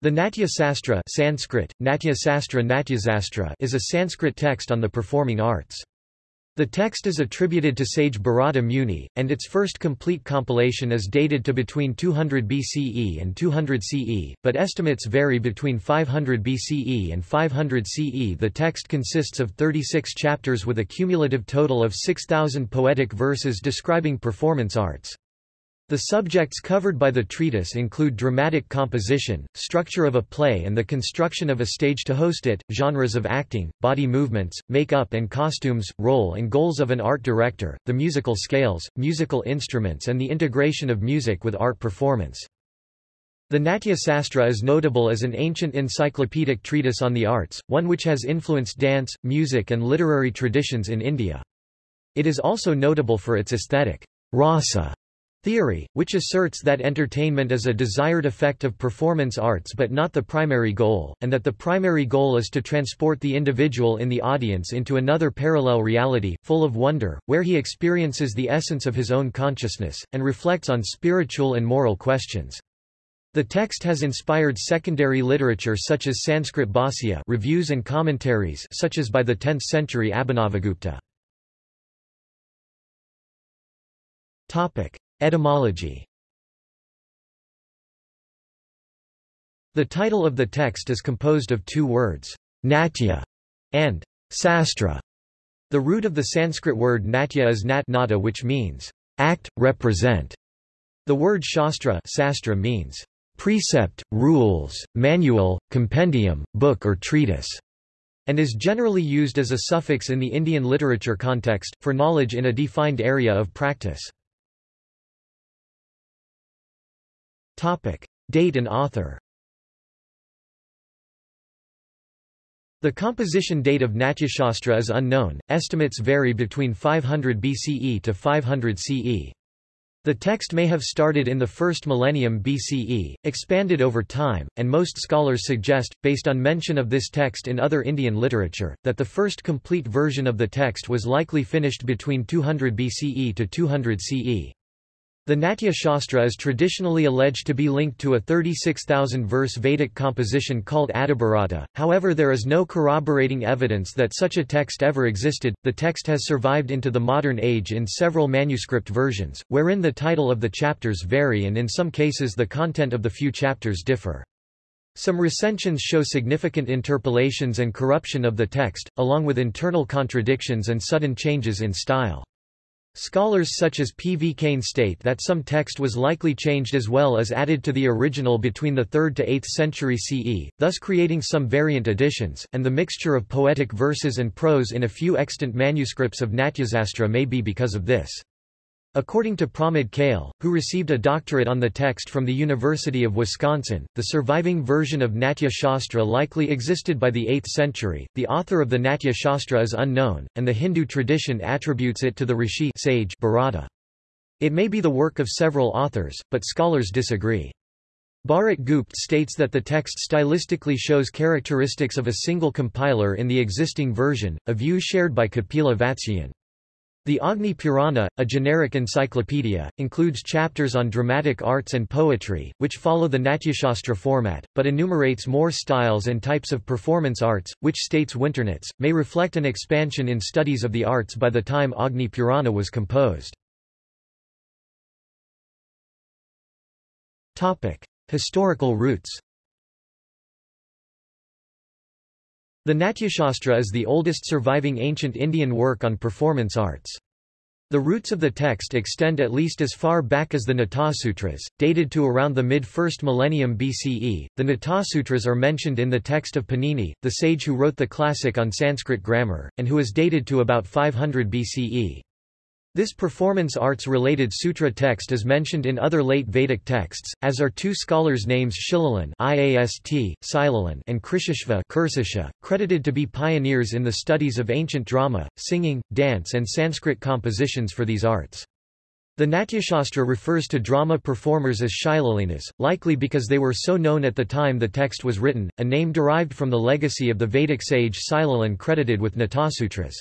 The Natya Sastra Sanskrit, Natya Sastra Natyasastra is a Sanskrit text on the performing arts. The text is attributed to sage Bharata Muni, and its first complete compilation is dated to between 200 BCE and 200 CE, but estimates vary between 500 BCE and 500 CE. The text consists of 36 chapters with a cumulative total of 6,000 poetic verses describing performance arts. The subjects covered by the treatise include dramatic composition, structure of a play and the construction of a stage to host it, genres of acting, body movements, make-up and costumes, role and goals of an art director, the musical scales, musical instruments and the integration of music with art performance. The Natya Sastra is notable as an ancient encyclopedic treatise on the arts, one which has influenced dance, music and literary traditions in India. It is also notable for its aesthetic rasa Theory, which asserts that entertainment is a desired effect of performance arts but not the primary goal, and that the primary goal is to transport the individual in the audience into another parallel reality, full of wonder, where he experiences the essence of his own consciousness, and reflects on spiritual and moral questions. The text has inspired secondary literature such as Sanskrit Bhashya reviews and commentaries such as by the 10th century Abhinavagupta. Topic. Etymology The title of the text is composed of two words, natya and sastra. The root of the Sanskrit word natya is nat nata which means act, represent. The word shastra, sastra means precept, rules, manual, compendium, book or treatise, and is generally used as a suffix in the Indian literature context, for knowledge in a defined area of practice. Topic. Date and author The composition date of Natyashastra is unknown, estimates vary between 500 BCE to 500 CE. The text may have started in the first millennium BCE, expanded over time, and most scholars suggest, based on mention of this text in other Indian literature, that the first complete version of the text was likely finished between 200 BCE to 200 CE. The Natya Shastra is traditionally alleged to be linked to a 36,000-verse Vedic composition called Adibharata, however there is no corroborating evidence that such a text ever existed. The text has survived into the modern age in several manuscript versions, wherein the title of the chapters vary and in some cases the content of the few chapters differ. Some recensions show significant interpolations and corruption of the text, along with internal contradictions and sudden changes in style. Scholars such as P. V. Kane state that some text was likely changed as well as added to the original between the 3rd to 8th century CE, thus creating some variant editions, and the mixture of poetic verses and prose in a few extant manuscripts of Natyasastra may be because of this. According to Pramod Kale, who received a doctorate on the text from the University of Wisconsin, the surviving version of Natya Shastra likely existed by the 8th century. The author of the Natya Shastra is unknown, and the Hindu tradition attributes it to the rishi sage Bharata. It may be the work of several authors, but scholars disagree. Bharat Gupta states that the text stylistically shows characteristics of a single compiler in the existing version, a view shared by Kapila Vatsyayan. The Agni Purana, a generic encyclopedia, includes chapters on dramatic arts and poetry, which follow the Natyashastra format, but enumerates more styles and types of performance arts, which states Winternitz, may reflect an expansion in studies of the arts by the time Agni Purana was composed. Historical roots The Natyashastra is the oldest surviving ancient Indian work on performance arts. The roots of the text extend at least as far back as the Natasutras, dated to around the mid-1st millennium BCE. The Natasutras are mentioned in the text of Panini, the sage who wrote the classic on Sanskrit grammar, and who is dated to about 500 BCE. This performance arts-related sutra text is mentioned in other late Vedic texts, as are two scholars' names Shilalan IAST, Silalan and Krishashva credited to be pioneers in the studies of ancient drama, singing, dance and Sanskrit compositions for these arts. The Natyashastra refers to drama performers as Shilalinas, likely because they were so known at the time the text was written, a name derived from the legacy of the Vedic sage Silalan credited with Natasutras.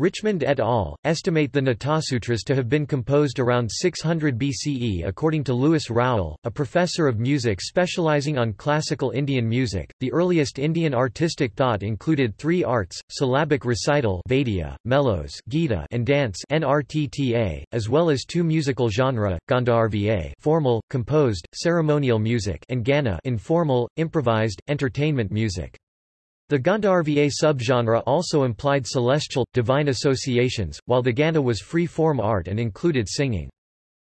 Richmond et al. estimate the Natasutras to have been composed around 600 BCE according to Lewis Rowell, a professor of music specializing on classical Indian music. The earliest Indian artistic thought included three arts: syllabic recital Vaidya, melos Gita, and dance NRTTA, as well as two musical genres: Gandharva formal, composed, ceremonial music, and Gana informal, improvised, entertainment music. The Gandharva subgenre also implied celestial, divine associations, while the Gana was free-form art and included singing.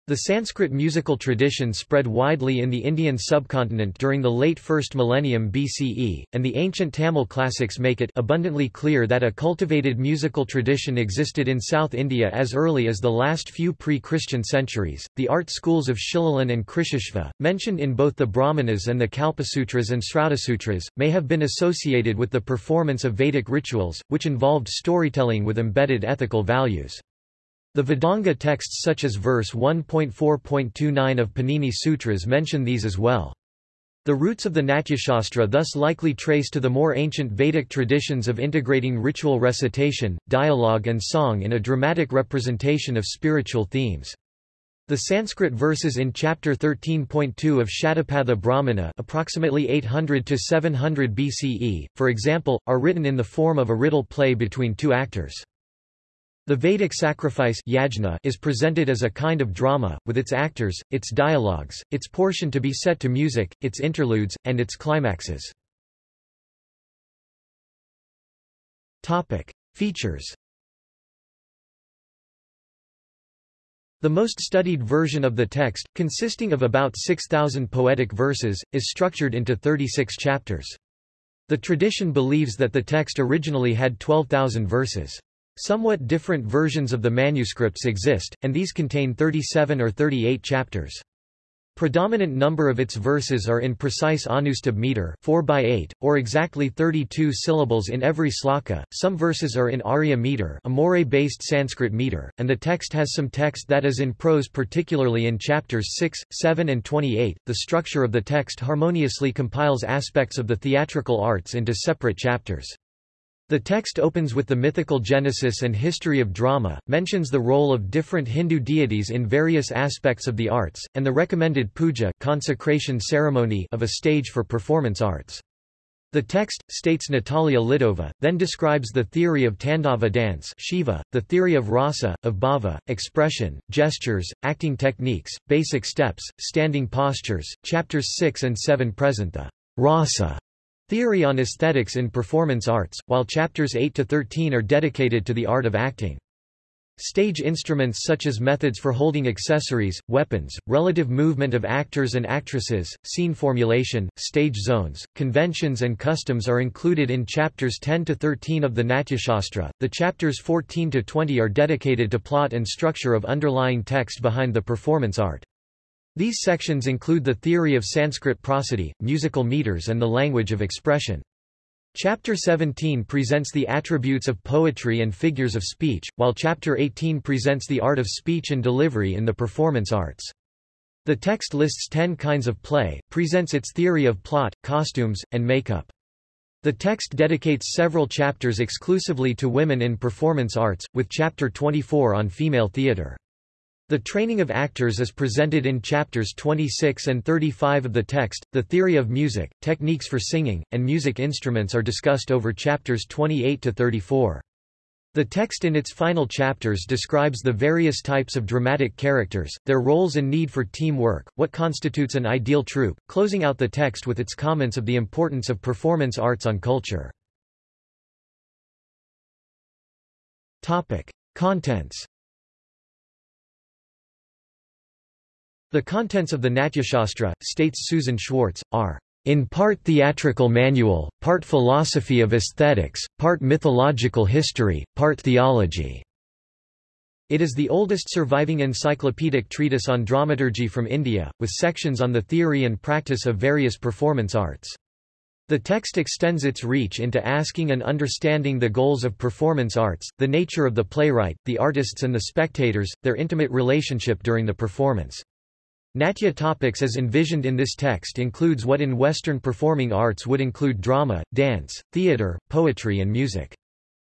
The Sanskrit musical tradition spread widely in the Indian subcontinent during the late 1st millennium BCE, and the ancient Tamil classics make it abundantly clear that a cultivated musical tradition existed in South India as early as the last few pre-Christian centuries. The art schools of Shilalan and Krishashva, mentioned in both the Brahmanas and the Kalpasutras and Srutasutras, may have been associated with the performance of Vedic rituals, which involved storytelling with embedded ethical values. The Vedanga texts such as verse 1.4.29 of Panini Sutras mention these as well. The roots of the Natyashastra thus likely trace to the more ancient Vedic traditions of integrating ritual recitation, dialogue and song in a dramatic representation of spiritual themes. The Sanskrit verses in chapter 13.2 of Shatapatha Brahmana approximately 800 to 700 BCE, for example, are written in the form of a riddle play between two actors. The Vedic sacrifice yajna is presented as a kind of drama, with its actors, its dialogues, its portion to be set to music, its interludes, and its climaxes. Features The most studied version of the text, consisting of about 6,000 poetic verses, is structured into 36 chapters. The tradition believes that the text originally had 12,000 verses. Somewhat different versions of the manuscripts exist, and these contain 37 or 38 chapters. Predominant number of its verses are in precise Anushtubh meter 4 by 8, or exactly 32 syllables in every sloka. Some verses are in Arya meter, a mora-based Sanskrit meter, and the text has some text that is in prose particularly in chapters 6, 7 and 28. The structure of the text harmoniously compiles aspects of the theatrical arts into separate chapters. The text opens with the mythical genesis and history of drama, mentions the role of different Hindu deities in various aspects of the arts, and the recommended puja consecration ceremony of a stage for performance arts. The text, states Natalia Lidova, then describes the theory of Tandava dance Shiva, the theory of rasa, of bhava, expression, gestures, acting techniques, basic steps, standing postures. Chapters 6 and 7 present the rasa Theory on Aesthetics in Performance Arts, while chapters 8 to 13 are dedicated to the art of acting. Stage instruments such as methods for holding accessories, weapons, relative movement of actors and actresses, scene formulation, stage zones, conventions and customs are included in chapters 10 to 13 of the Natyashastra. The chapters 14 to 20 are dedicated to plot and structure of underlying text behind the performance art. These sections include the theory of Sanskrit prosody, musical meters and the language of expression. Chapter 17 presents the attributes of poetry and figures of speech, while Chapter 18 presents the art of speech and delivery in the performance arts. The text lists ten kinds of play, presents its theory of plot, costumes, and makeup. The text dedicates several chapters exclusively to women in performance arts, with Chapter 24 on female theatre. The training of actors is presented in chapters 26 and 35 of the text. The theory of music, techniques for singing, and music instruments are discussed over chapters 28 to 34. The text in its final chapters describes the various types of dramatic characters, their roles and need for teamwork, what constitutes an ideal troupe, closing out the text with its comments of the importance of performance arts on culture. Topic: Contents The contents of the Natyashastra, states Susan Schwartz, are in part theatrical manual, part philosophy of aesthetics, part mythological history, part theology. It is the oldest surviving encyclopedic treatise on dramaturgy from India, with sections on the theory and practice of various performance arts. The text extends its reach into asking and understanding the goals of performance arts, the nature of the playwright, the artists and the spectators, their intimate relationship during the performance. Natya topics as envisioned in this text includes what in Western performing arts would include drama, dance, theatre, poetry and music.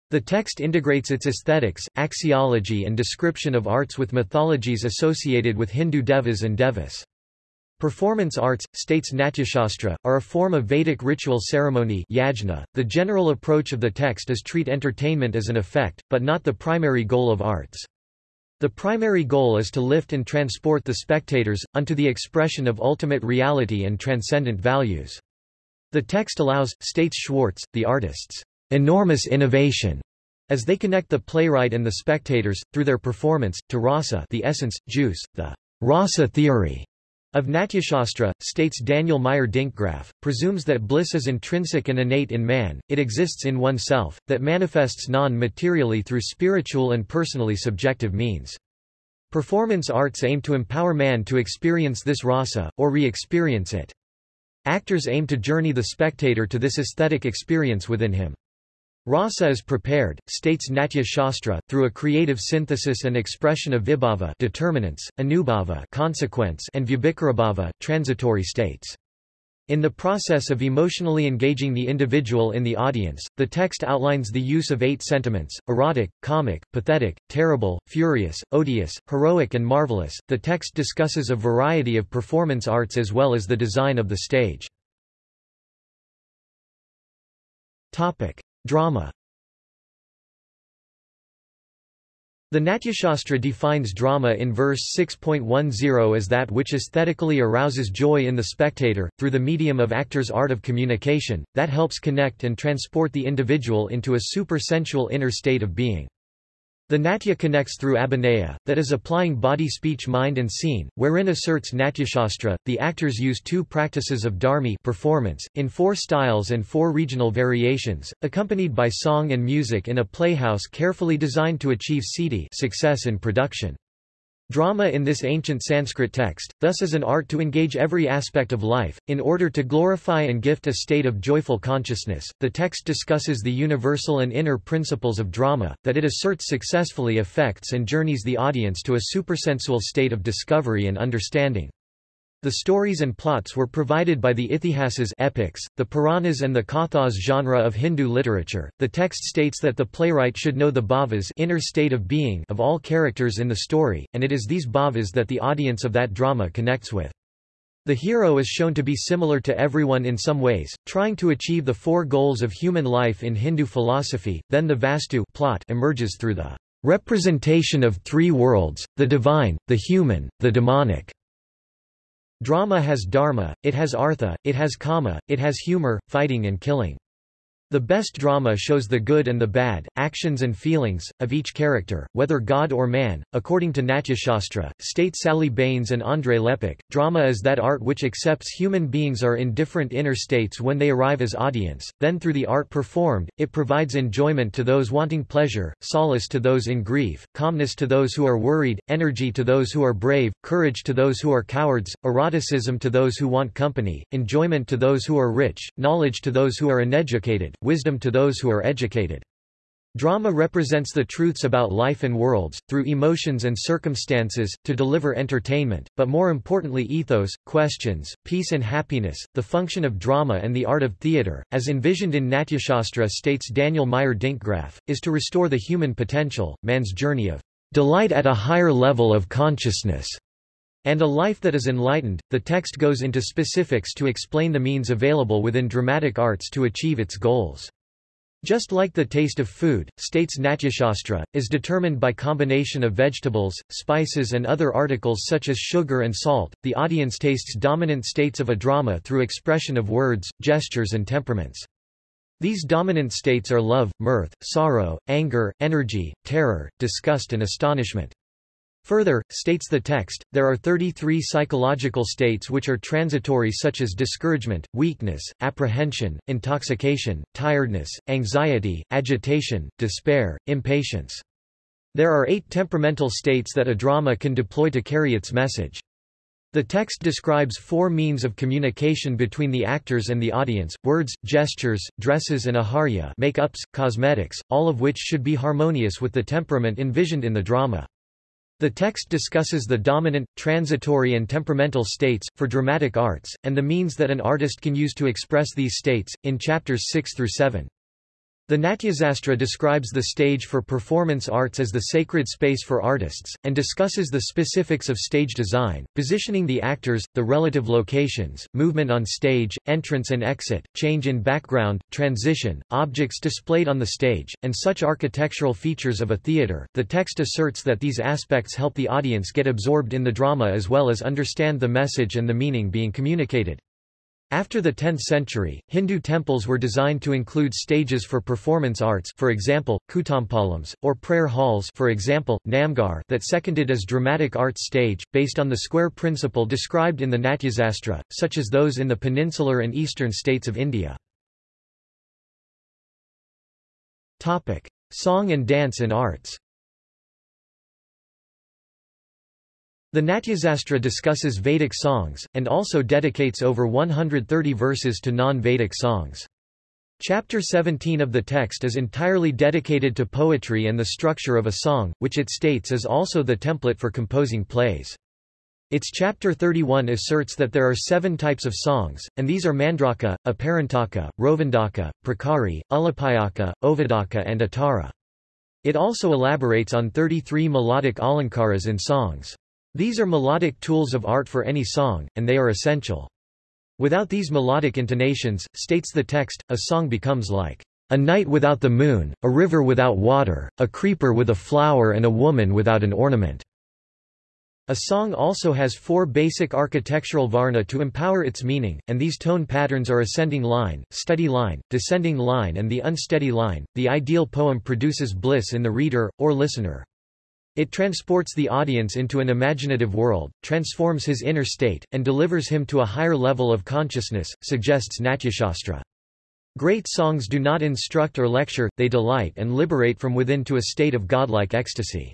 The text integrates its aesthetics, axiology and description of arts with mythologies associated with Hindu devas and devas. Performance arts, states Natyashastra, are a form of Vedic ritual ceremony yajna. .The general approach of the text is treat entertainment as an effect, but not the primary goal of arts. The primary goal is to lift and transport the spectators, unto the expression of ultimate reality and transcendent values. The text allows, states Schwartz, the artists, enormous innovation, as they connect the playwright and the spectators, through their performance, to rasa the essence, juice, the rasa theory of Natyashastra, states Daniel Meyer Dinkgraf, presumes that bliss is intrinsic and innate in man, it exists in oneself, that manifests non-materially through spiritual and personally subjective means. Performance arts aim to empower man to experience this rasa, or re-experience it. Actors aim to journey the spectator to this aesthetic experience within him. Rasa is prepared, states Natya Shastra, through a creative synthesis and expression of vibhava determinants, anubhava consequence and vyabhicaribhava transitory states. In the process of emotionally engaging the individual in the audience, the text outlines the use of eight sentiments erotic, comic, pathetic, terrible, furious, odious, heroic, and marvelous. The text discusses a variety of performance arts as well as the design of the stage. Topic. Drama The Natyashastra defines drama in verse 6.10 as that which aesthetically arouses joy in the spectator, through the medium of actor's art of communication, that helps connect and transport the individual into a supersensual inner state of being. The Natya connects through abhinaya, that is applying body speech mind and scene, wherein asserts Natyashastra, the actors use two practices of dharmi performance, in four styles and four regional variations, accompanied by song and music in a playhouse carefully designed to achieve siddhi success in production. Drama in this ancient Sanskrit text, thus is an art to engage every aspect of life, in order to glorify and gift a state of joyful consciousness. The text discusses the universal and inner principles of drama, that it asserts successfully affects and journeys the audience to a supersensual state of discovery and understanding. The stories and plots were provided by the Ithihasas epics, the Puranas and the Kathas genre of Hindu literature. The text states that the playwright should know the bhavas inner state of being of all characters in the story, and it is these bhavas that the audience of that drama connects with. The hero is shown to be similar to everyone in some ways, trying to achieve the four goals of human life in Hindu philosophy, then the Vastu plot emerges through the representation of three worlds, the divine, the human, the demonic. Drama has dharma, it has artha, it has kama, it has humor, fighting and killing. The best drama shows the good and the bad, actions and feelings, of each character, whether god or man. According to Natyashastra, state Sally Banes and Andrei Lepecki, drama is that art which accepts human beings are in different inner states when they arrive as audience, then through the art performed, it provides enjoyment to those wanting pleasure, solace to those in grief, calmness to those who are worried, energy to those who are brave, courage to those who are cowards, eroticism to those who want company, enjoyment to those who are rich, knowledge to those who are uneducated, wisdom to those who are educated. Drama represents the truths about life and worlds, through emotions and circumstances, to deliver entertainment, but more importantly ethos, questions, peace and happiness. The function of drama and the art of theatre, as envisioned in Natyashastra states Daniel Meyer Dinkgraf, is to restore the human potential, man's journey of delight at a higher level of consciousness, and a life that is enlightened. The text goes into specifics to explain the means available within dramatic arts to achieve its goals. Just like the taste of food, states Natyashastra, is determined by combination of vegetables, spices and other articles such as sugar and salt, the audience tastes dominant states of a drama through expression of words, gestures and temperaments. These dominant states are love, mirth, sorrow, anger, energy, terror, disgust and astonishment. Further, states the text, there are 33 psychological states which are transitory such as discouragement, weakness, apprehension, intoxication, tiredness, anxiety, agitation, despair, impatience. There are eight temperamental states that a drama can deploy to carry its message. The text describes four means of communication between the actors and the audience, words, gestures, dresses and aharya make-ups, cosmetics, all of which should be harmonious with the temperament envisioned in the drama. The text discusses the dominant, transitory and temperamental states, for dramatic arts, and the means that an artist can use to express these states, in chapters 6 through 7. The Natyasastra describes the stage for performance arts as the sacred space for artists, and discusses the specifics of stage design, positioning the actors, the relative locations, movement on stage, entrance and exit, change in background, transition, objects displayed on the stage, and such architectural features of a theatre. The text asserts that these aspects help the audience get absorbed in the drama as well as understand the message and the meaning being communicated. After the 10th century, Hindu temples were designed to include stages for performance arts for example, Kutampalams, or prayer halls for example, Namghar that seconded as dramatic arts stage, based on the square principle described in the Natyasastra, such as those in the peninsular and eastern states of India. Topic. Song and dance in arts The Natyasastra discusses Vedic songs, and also dedicates over 130 verses to non-Vedic songs. Chapter 17 of the text is entirely dedicated to poetry and the structure of a song, which it states is also the template for composing plays. Its chapter 31 asserts that there are seven types of songs, and these are Mandraka, Aparantaka, Rovandaka, Prakari, Ulapayaka, Ovadaka and Atara. It also elaborates on 33 melodic alankaras in songs. These are melodic tools of art for any song, and they are essential. Without these melodic intonations, states the text, a song becomes like a night without the moon, a river without water, a creeper with a flower and a woman without an ornament. A song also has four basic architectural varna to empower its meaning, and these tone patterns are ascending line, steady line, descending line and the unsteady line. The ideal poem produces bliss in the reader, or listener. It transports the audience into an imaginative world, transforms his inner state, and delivers him to a higher level of consciousness, suggests Natyashastra. Great songs do not instruct or lecture, they delight and liberate from within to a state of godlike ecstasy.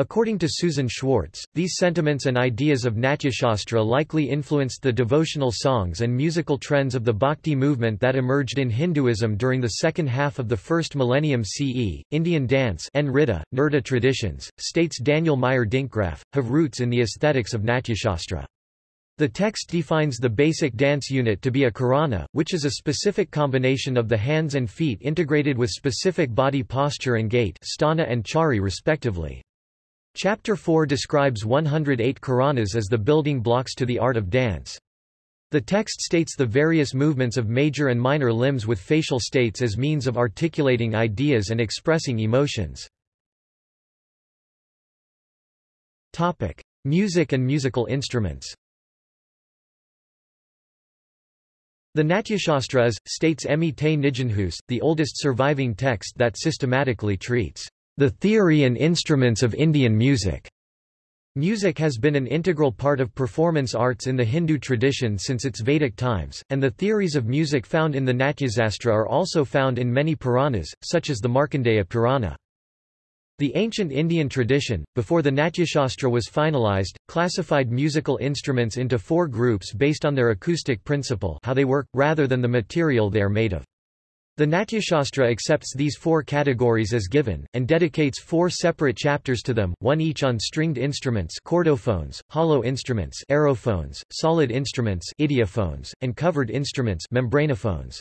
According to Susan Schwartz, these sentiments and ideas of Natyashastra likely influenced the devotional songs and musical trends of the Bhakti movement that emerged in Hinduism during the second half of the first millennium CE. Indian dance Nrita, Nrta traditions, states Daniel Meyer Dinkgraf, have roots in the aesthetics of Natyashastra. The text defines the basic dance unit to be a karana, which is a specific combination of the hands and feet integrated with specific body posture and gait sthana and chari respectively. Chapter 4 describes 108 Karanas as the building blocks to the art of dance. The text states the various movements of major and minor limbs with facial states as means of articulating ideas and expressing emotions. Topic: Music and musical instruments. The Natyashastra is, states Emmie te Nijenhuis, the oldest surviving text that systematically treats the theory and instruments of Indian music. Music has been an integral part of performance arts in the Hindu tradition since its Vedic times, and the theories of music found in the Natyasastra are also found in many Puranas, such as the Markandeya Purana. The ancient Indian tradition, before the Natyashastra was finalized, classified musical instruments into four groups based on their acoustic principle how they work, rather than the material they are made of. The Natyashastra accepts these four categories as given, and dedicates four separate chapters to them, one each on stringed instruments chordophones, hollow instruments aerophones, solid instruments idiophones, and covered instruments membranophones.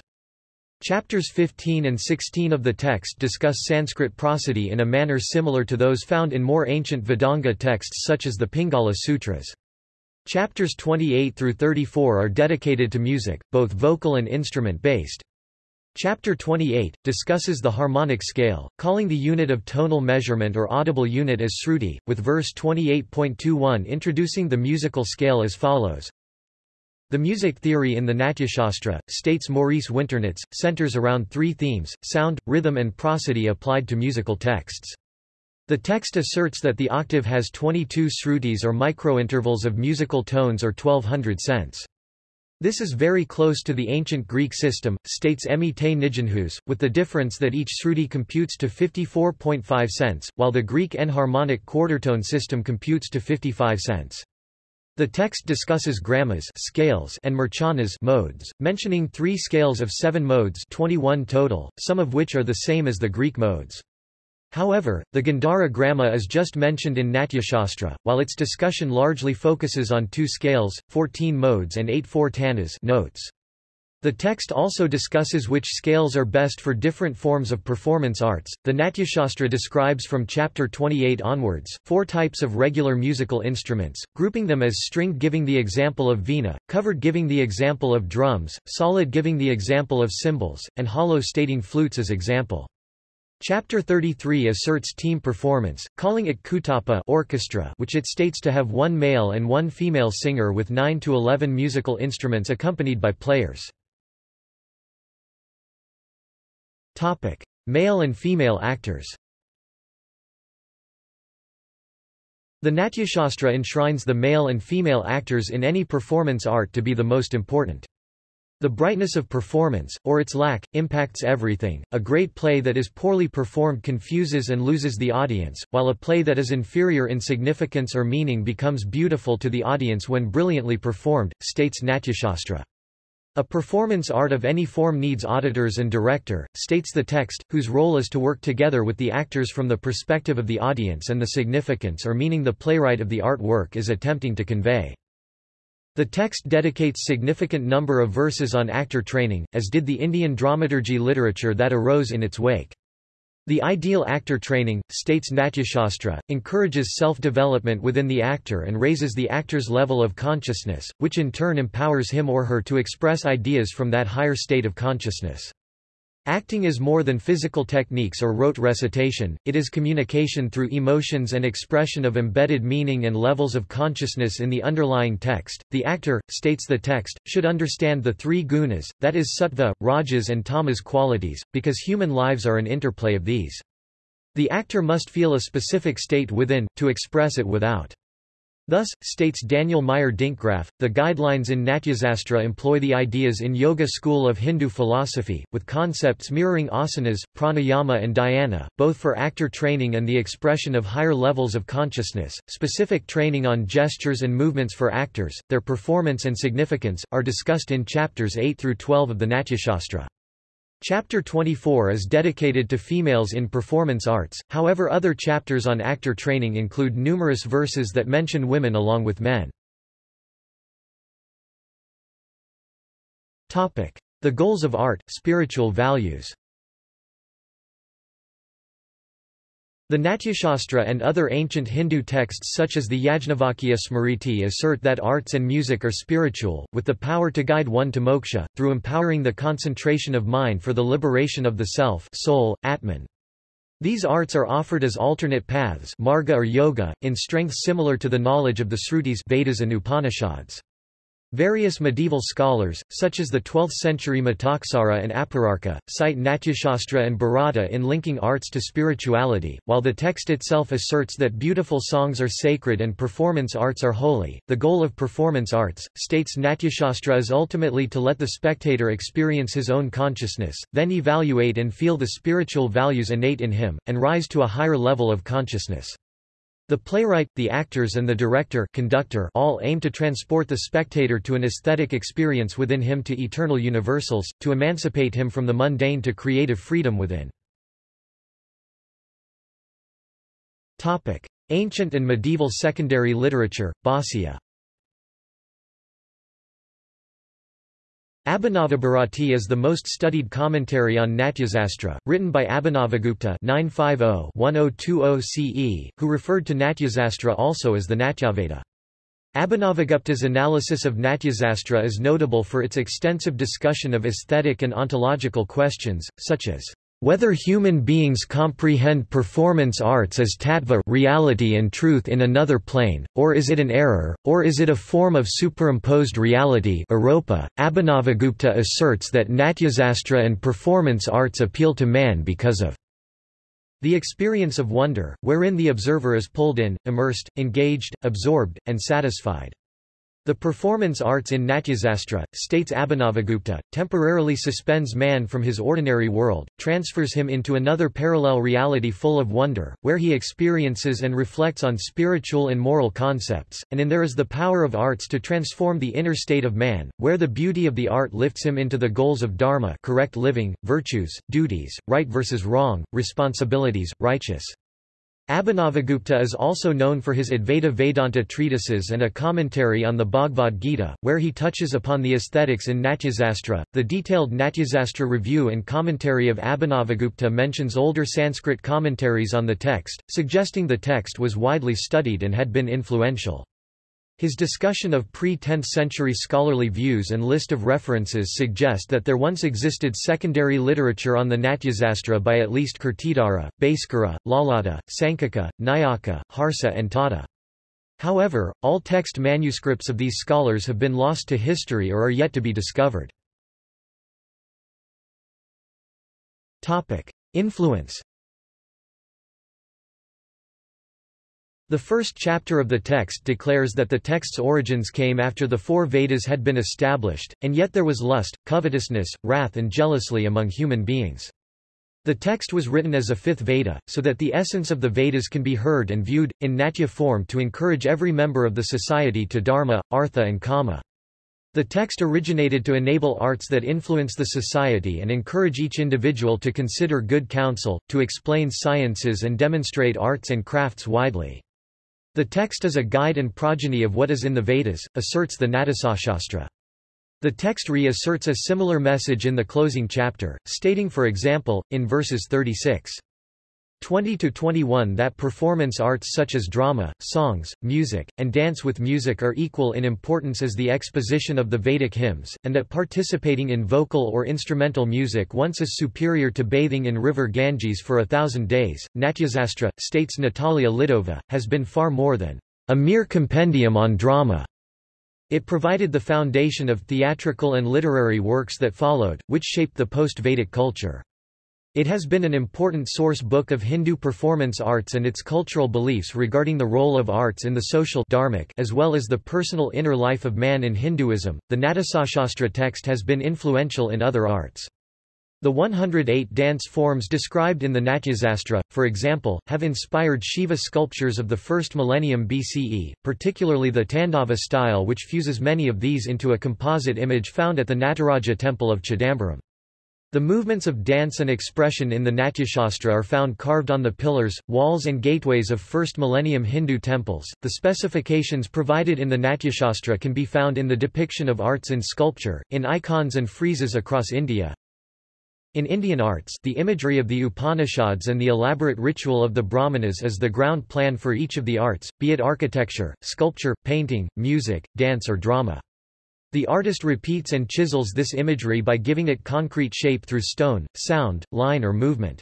Chapters 15 and 16 of the text discuss Sanskrit prosody in a manner similar to those found in more ancient Vedanga texts such as the Pingala Sutras. Chapters 28 through 34 are dedicated to music, both vocal and instrument-based. Chapter 28, discusses the harmonic scale, calling the unit of tonal measurement or audible unit as Sruti, with verse 28.21 introducing the musical scale as follows. The music theory in the Natyashastra, states Maurice Winternitz, centers around three themes, sound, rhythm and prosody applied to musical texts. The text asserts that the octave has 22 srutis or microintervals of musical tones or 1200 cents. This is very close to the ancient Greek system, states Emmie te with the difference that each sruti computes to 54.5 cents, while the Greek enharmonic quartertone system computes to 55 cents. The text discusses grammas scales and murchanas modes, mentioning three scales of seven modes 21 total, some of which are the same as the Greek modes. However, the Gandhara Gramma is just mentioned in Natyashastra, while its discussion largely focuses on two scales, 14 modes and 8 four tanas notes. The text also discusses which scales are best for different forms of performance arts. The Natyashastra describes from chapter 28 onwards four types of regular musical instruments, grouping them as stringed giving the example of veena, covered giving the example of drums, solid giving the example of cymbals, and hollow stating flutes as example. Chapter 33 asserts team performance, calling it kutapa orchestra which it states to have one male and one female singer with 9 to 11 musical instruments accompanied by players. Topic: Male and female actors. The Natyashastra enshrines the male and female actors in any performance art to be the most important. The brightness of performance, or its lack, impacts everything. A great play that is poorly performed confuses and loses the audience, while a play that is inferior in significance or meaning becomes beautiful to the audience when brilliantly performed, states Natyashastra. A performance art of any form needs auditors and director, states the text, whose role is to work together with the actors from the perspective of the audience and the significance or meaning the playwright of the art work is attempting to convey. The text dedicates significant number of verses on actor training, as did the Indian dramaturgy literature that arose in its wake. The ideal actor training, states Natyashastra, encourages self-development within the actor and raises the actor's level of consciousness, which in turn empowers him or her to express ideas from that higher state of consciousness. Acting is more than physical techniques or rote recitation, it is communication through emotions and expression of embedded meaning and levels of consciousness in the underlying text. The actor, states the text, should understand the three gunas, that is sattva, rajas and tamas qualities, because human lives are an interplay of these. The actor must feel a specific state within, to express it without. Thus, states Daniel Meyer Dinkgraf, the guidelines in Natyasastra employ the ideas in Yoga school of Hindu philosophy, with concepts mirroring asanas, pranayama and dhyana, both for actor training and the expression of higher levels of consciousness. Specific training on gestures and movements for actors, their performance and significance, are discussed in chapters 8 through 12 of the Natyashastra. Chapter 24 is dedicated to females in performance arts, however other chapters on actor training include numerous verses that mention women along with men. The goals of art, spiritual values The Natyashastra and other ancient Hindu texts such as the Yajnavalkya Smriti assert that arts and music are spiritual, with the power to guide one to moksha, through empowering the concentration of mind for the liberation of the self soul, Atman. These arts are offered as alternate paths marga or yoga, in strength similar to the knowledge of the Srutis Vedas and Upanishads. Various medieval scholars, such as the 12th-century Mitaksara and Apararka, cite Natyashastra and Bharata in linking arts to spirituality. While the text itself asserts that beautiful songs are sacred and performance arts are holy, the goal of performance arts, states Natyashastra is ultimately to let the spectator experience his own consciousness, then evaluate and feel the spiritual values innate in him, and rise to a higher level of consciousness. The playwright, the actors and the director conductor all aim to transport the spectator to an aesthetic experience within him to eternal universals, to emancipate him from the mundane to creative freedom within. Ancient and medieval secondary literature, Bhāsya Abhinavabharati is the most studied commentary on Natyasastra, written by Abhinavagupta 950-1020 CE, who referred to Natyasastra also as the Natyaveda. Abhinavagupta's analysis of Natyasastra is notable for its extensive discussion of aesthetic and ontological questions, such as whether human beings comprehend performance arts as tattva reality and truth in another plane, or is it an error, or is it a form of superimposed reality Abhinavagupta asserts that Natyasastra and performance arts appeal to man because of the experience of wonder, wherein the observer is pulled in, immersed, engaged, absorbed, and satisfied. The performance arts in Natyasastra, states Abhinavagupta, temporarily suspends man from his ordinary world, transfers him into another parallel reality full of wonder, where he experiences and reflects on spiritual and moral concepts, and in there is the power of arts to transform the inner state of man, where the beauty of the art lifts him into the goals of dharma correct living, virtues, duties, right versus wrong, responsibilities, righteous. Abhinavagupta is also known for his Advaita Vedanta treatises and a commentary on the Bhagavad Gita, where he touches upon the aesthetics in Natyasastra. The detailed Natyasastra review and commentary of Abhinavagupta mentions older Sanskrit commentaries on the text, suggesting the text was widely studied and had been influential. His discussion of pre-10th century scholarly views and list of references suggest that there once existed secondary literature on the Natyasastra by at least Kirtidara, Bhaskara, Lollata, Sankuka, Nayaka, Harsa and Tata. However, all text manuscripts of these scholars have been lost to history or are yet to be discovered. Influence The first chapter of the text declares that the text's origins came after the four Vedas had been established, and yet there was lust, covetousness, wrath and jealousy among human beings. The text was written as a fifth Veda, so that the essence of the Vedas can be heard and viewed, in Natya form to encourage every member of the society to dharma, artha and kama. The text originated to enable arts that influence the society and encourage each individual to consider good counsel, to explain sciences and demonstrate arts and crafts widely. The text is a guide and progeny of what is in the Vedas, asserts the Natyashastra. The text reasserts a similar message in the closing chapter, stating for example, in verses 36, 20-21 that performance arts such as drama, songs, music, and dance with music are equal in importance as the exposition of the Vedic hymns, and that participating in vocal or instrumental music once is superior to bathing in river Ganges for a thousand days. Natyasastra, states Natalia Lidova, has been far more than a mere compendium on drama. It provided the foundation of theatrical and literary works that followed, which shaped the post-Vedic culture. It has been an important source book of Hindu performance arts and its cultural beliefs regarding the role of arts in the social dharmic as well as the personal inner life of man in Hinduism. The Natyashastra text has been influential in other arts. The 108 dance forms described in the Natyasastra, for example, have inspired Shiva sculptures of the first millennium BCE, particularly the Tandava style which fuses many of these into a composite image found at the Nataraja temple of Chidambaram. The movements of dance and expression in the Natyashastra are found carved on the pillars, walls and gateways of first millennium Hindu temples. The specifications provided in the Natyashastra can be found in the depiction of arts in sculpture, in icons and friezes across India. In Indian arts, the imagery of the Upanishads and the elaborate ritual of the Brahmanas is the ground plan for each of the arts, be it architecture, sculpture, painting, music, dance or drama. The artist repeats and chisels this imagery by giving it concrete shape through stone, sound, line or movement.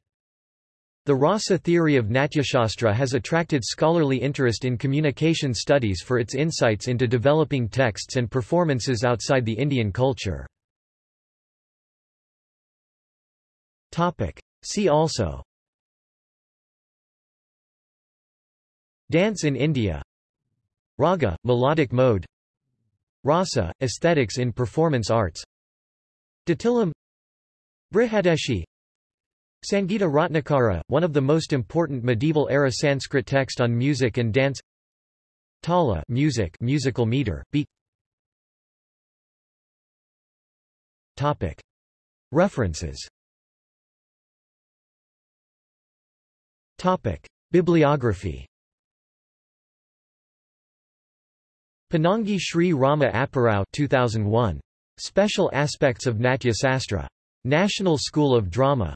The rasa theory of Natyashastra has attracted scholarly interest in communication studies for its insights into developing texts and performances outside the Indian culture. See also Dance in India Raga, melodic mode Rasa, aesthetics in performance arts. Dattilam Brihadeshi. Sangita Ratnakara, one of the most important medieval-era Sanskrit text on music and dance. Tala music, musical meter, beat Topic. References. Topic. Bibliography Ponangi Sri Rama Apparao 2001. Special Aspects of Natya Sastra. National School of Drama.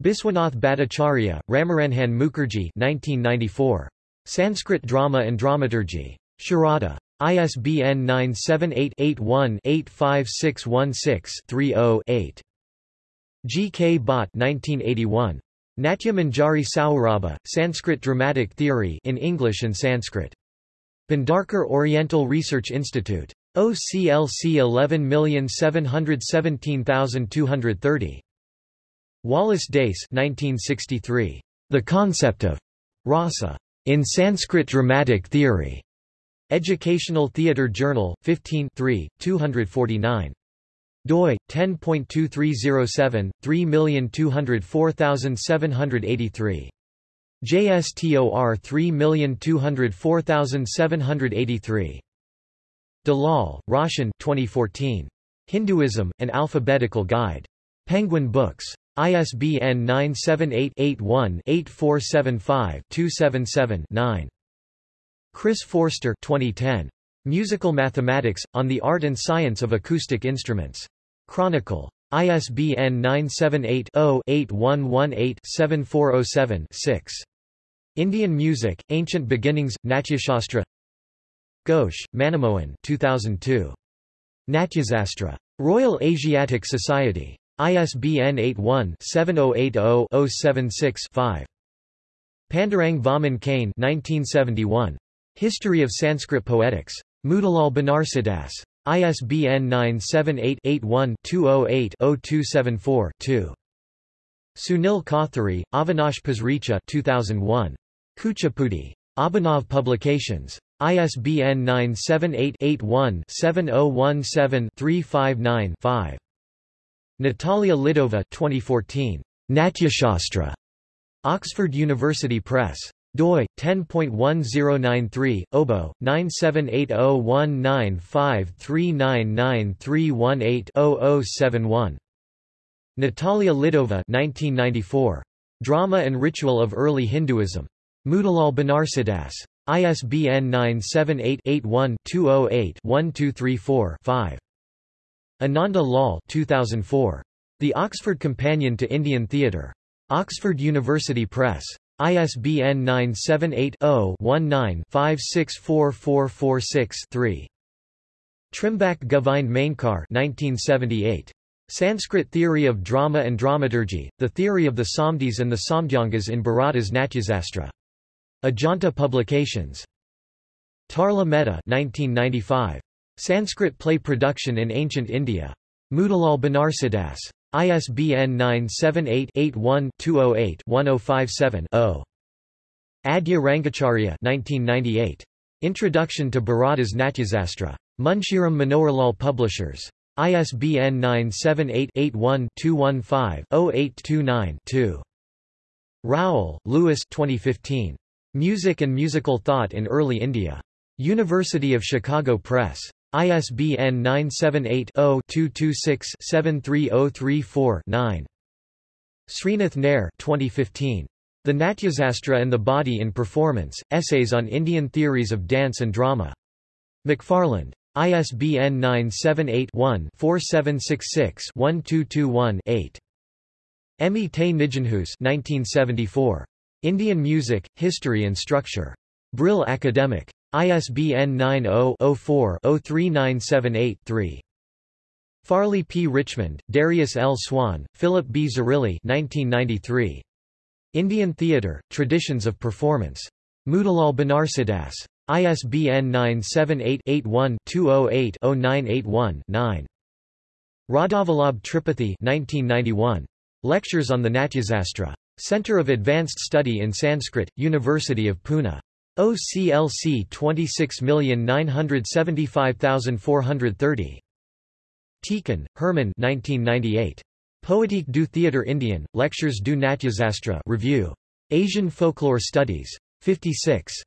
Biswanath Bhattacharya, Ramaranjan Mukherjee 1994. Sanskrit Drama and Dramaturgy. Sharada. ISBN 978-81-85616-30-8. G. K. Bhatt 1981. Natya Manjari Saurabha, Sanskrit Dramatic Theory in English and Sanskrit. Bhandarkar Oriental Research Institute. OCLC 11717230. Wallace Dace 1963. The Concept of Rasa in Sanskrit Dramatic Theory. Educational Theatre Journal, 15 249 doi 10.2307 3204783 JSTOR 3204783 Dalal, Roshan 2014. Hinduism, An Alphabetical Guide. Penguin Books. ISBN 978-81-8475-277-9. Chris Forster 2010. Musical Mathematics, On the Art and Science of Acoustic Instruments. Chronicle. ISBN 978-0-8118-7407-6. Indian Music, Ancient Beginnings, Natyashastra Ghosh, Manimohan 2002. Natyasastra. Royal Asiatic Society. ISBN 81-7080-076-5. Pandurang Vaman Kane 1971. History of Sanskrit Poetics. Motilal Banarsidass. ISBN 978-81-208-0274-2. Sunil Kothari, Avinash Pasricha 2001. Kuchipudi. Abhinav Publications. ISBN 978-81-7017-359-5. Natalia Lidova 2014. Natyashastra. Oxford University Press. doi 10.1093 obo 9780195399318-0071 Natalia Lidova 1994 Drama and Ritual of Early Hinduism Motilal Banarsidass ISBN 978-81-208-1234-5. Ananda Lal 2004. The Oxford Companion to Indian Theatre. Oxford University Press. ISBN 978-0-19-564446-3. Trimbak Govind Mainkar 1978. Sanskrit Theory of Drama and Dramaturgy, The Theory of the Samdhis and the Samdhyangas in Bharata's Natyasastra. Ajanta Publications. Tarla Mehta 1995. Sanskrit Play Production in Ancient India. Motilal Banarsidass. ISBN 978-81-208-1057-0. Adya Rangacharya 1998. Introduction to Bharata's Natyasastra. Munshiram Manoharlal Publishers. ISBN 978-81-215-0829-2. Rowell, Lewis 2015. Music and Musical Thought in Early India. University of Chicago Press. ISBN 978-0-226-73034-9. Sreenath Nair 2015. The Natyasastra and the Body in Performance, Essays on Indian Theories of Dance and Drama. McFarland. ISBN 978 one 4766 1221 8 Emmie te Nijenhuis 1974. Indian Music, History and Structure. Brill Academic. ISBN 90-04-03978-3. Farley P. Richmond, Darius L. Swan, Philip B. Zarrilli 1993. Indian Theatre, Traditions of Performance. Motilal Banarsidass. ISBN 978-81-208-0981-9. Radhavallabh Tripathi 1991. Lectures on the Natyasastra. Center of Advanced Study in Sanskrit, University of Pune. OCLC 26975430. Tieken, Herman 1998. Poétique du théâtre indien, Lectures du Natyasastra Review. Asian Folklore Studies. 56.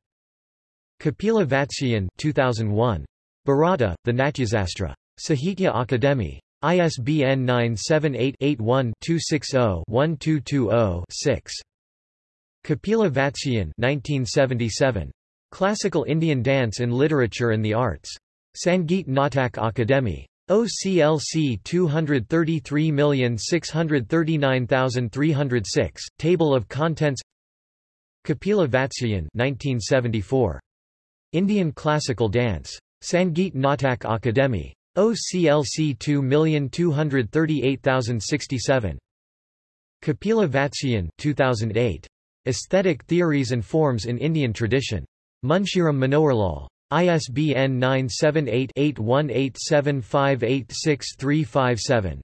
Kapila Vatsyayan 2001. Bharata, The Natyasastra. Sahitya Akademi. ISBN 978-81-260-1220-6. Kapila Vatsyayan 1977. Classical Indian Dance in Literature and the Arts. Sangeet Natak Akademi. OCLC 233639306, Table of Contents Kapila Vatsyayan 1974. Indian Classical Dance. Sangeet Natak Akademi. OCLC 2238067. Kapila Vatsyayan 2008. Aesthetic Theories and Forms in Indian Tradition. Munshiram Manoharlal. ISBN 978-8187586357.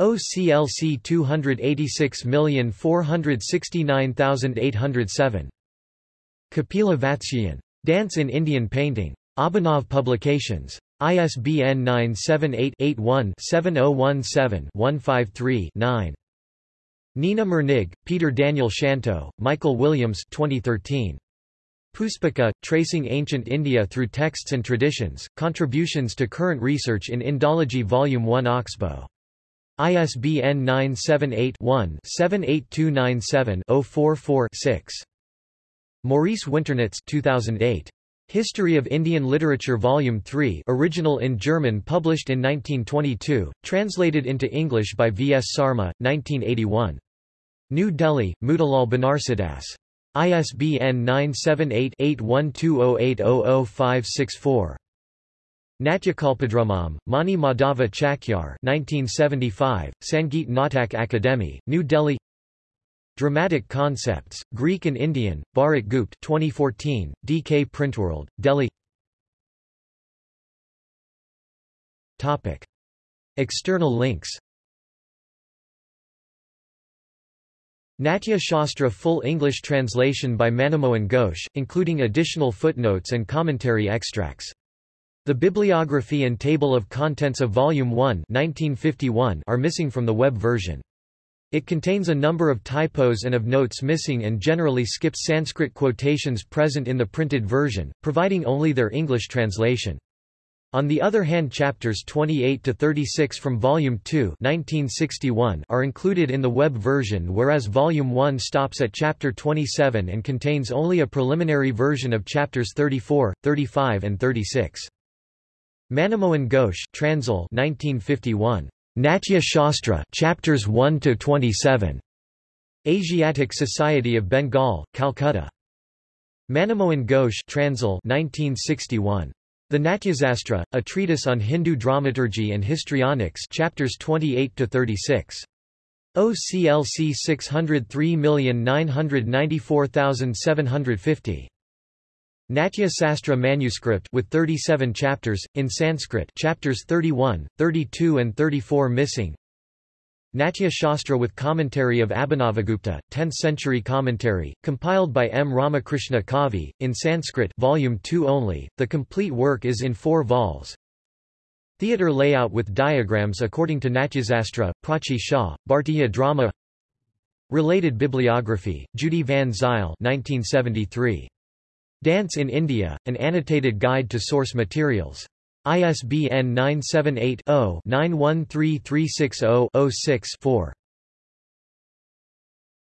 OCLC 286469807. Kapila Vatsyayan. Dance in Indian Painting. Abhinav Publications. ISBN 978-81-7017-153-9. Nina Mirnig, Peter Daniel Szanto, Michael Williams 2013. Puspika, Tracing Ancient India Through Texts and Traditions, Contributions to Current Research in Indology Volume 1 Oxbow. ISBN 978-1-78297-044-6. Maurice Winternitz 2008. History of Indian Literature Volume 3 original in German published in 1922, translated into English by V. S. Sarma, 1981. New Delhi, Motilal Banarsidass. ISBN 978 8120800564. Natyakalpadramam, Mani Madhava Chakyar 1975, Sangeet Natak Akademi, New Delhi Dramatic Concepts, Greek and Indian, Bharat Gupt 2014, DK Printworld, Delhi Topic. External links Natya Shastra full English translation by Manomohan Ghosh, including additional footnotes and commentary extracts the bibliography and table of contents of Volume 1 1951 are missing from the web version. It contains a number of typos and of notes missing and generally skips Sanskrit quotations present in the printed version, providing only their English translation. On the other hand chapters 28 to 36 from Volume 2 1961 are included in the web version whereas Volume 1 stops at chapter 27 and contains only a preliminary version of chapters 34, 35 and 36. Manomohan Ghosh Transl 1951. Natya Shastra chapters 1 to 27. Asiatic Society of Bengal, Calcutta. Manomohan Ghosh Transl 1961. The Natyasastra, a treatise on Hindu dramaturgy and histrionics chapters 28 to 36. OCLC 603994750. Natya Sastra manuscript with 37 chapters, in Sanskrit chapters 31, 32 and 34 missing Natya Shastra with commentary of Abhinavagupta, 10th century commentary, compiled by M. Ramakrishna Kavi, in Sanskrit volume 2 only, the complete work is in four vols. Theatre layout with diagrams according to Natyasastra, Prachi Shah, Bhartiya drama Related bibliography, Judy Van Zile 1973. Dance in India, an annotated guide to source materials. ISBN 978 0 913360 6 4